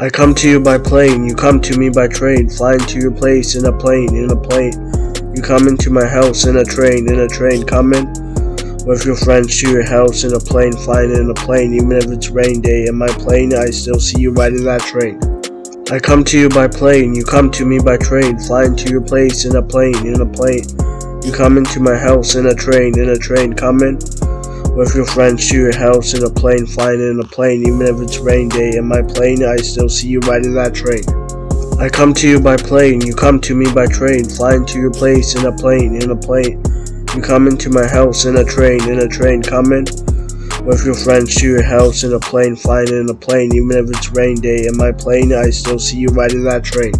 I come to you by plane, you come to me by train, flying to your place in a plane, in a plane. You come into my house in a train, in a train, coming with your friends to your house in a plane, flying in a plane, even if it's rain day. In my plane, I still see you riding that train. I come to you by plane, you come to me by train, flying to your place in a plane, in a plane. You come into my house in a train, in a train, coming with your friends to your house in a plane, flying in a plane, even if it's rain day. In my plane, I still see you riding that train. I come to you by plane, you come to me by train, flying to your place in a plane, in a plane. You come into my house in a train, in a train, coming with your friends to your house in a plane, flying in a plane, even if it's rain day. In my plane, I still see you riding that train.